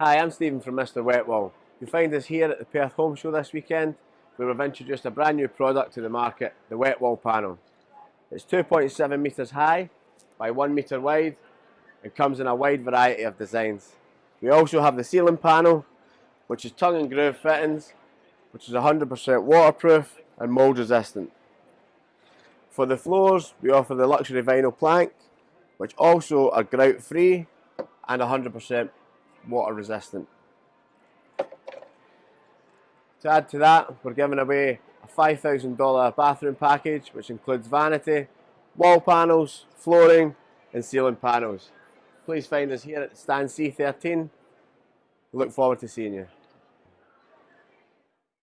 Hi, I'm Stephen from Mr Wetwall. You'll find us here at the Perth Home Show this weekend where we've introduced a brand new product to the market, the Wetwall panel. It's 2.7 metres high by 1 metre wide and comes in a wide variety of designs. We also have the ceiling panel which is tongue and groove fittings which is 100% waterproof and mould resistant. For the floors we offer the luxury vinyl plank which also are grout free and 100% water resistant. To add to that, we're giving away a $5,000 bathroom package which includes vanity, wall panels, flooring and ceiling panels. Please find us here at stand C13. Look forward to seeing you.